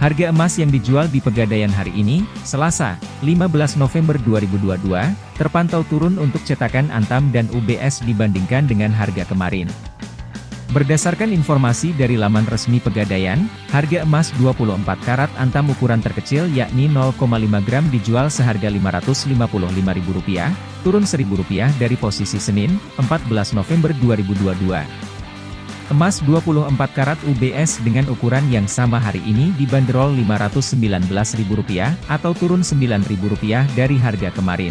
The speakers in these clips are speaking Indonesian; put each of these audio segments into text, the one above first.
Harga emas yang dijual di Pegadaian hari ini, Selasa, 15 November 2022, terpantau turun untuk cetakan Antam dan UBS dibandingkan dengan harga kemarin. Berdasarkan informasi dari laman resmi Pegadaian, harga emas 24 karat Antam ukuran terkecil yakni 0,5 gram dijual seharga Rp555.000, turun Rp1.000 dari posisi Senin, 14 November 2022. Emas 24 karat UBS dengan ukuran yang sama hari ini dibanderol Rp519.000 atau turun Rp9.000 dari harga kemarin.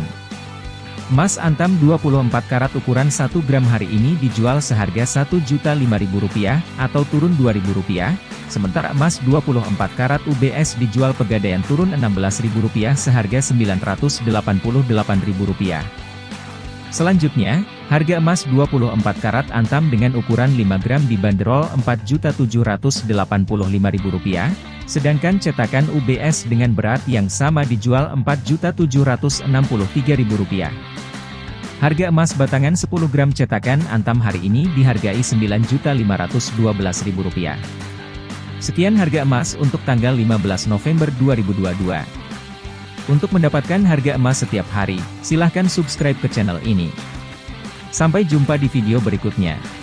Emas antam 24 karat ukuran 1 gram hari ini dijual seharga Rp1.005.000 atau turun Rp2.000, sementara emas 24 karat UBS dijual pegadaian turun Rp16.000 seharga Rp988.000. Selanjutnya, harga emas 24 karat antam dengan ukuran 5 gram dibanderol Rp4.785.000, sedangkan cetakan UBS dengan berat yang sama dijual Rp4.763.000. Harga emas batangan 10 gram cetakan antam hari ini dihargai Rp9.512.000. Sekian harga emas untuk tanggal 15 November 2022. Untuk mendapatkan harga emas setiap hari, silahkan subscribe ke channel ini. Sampai jumpa di video berikutnya.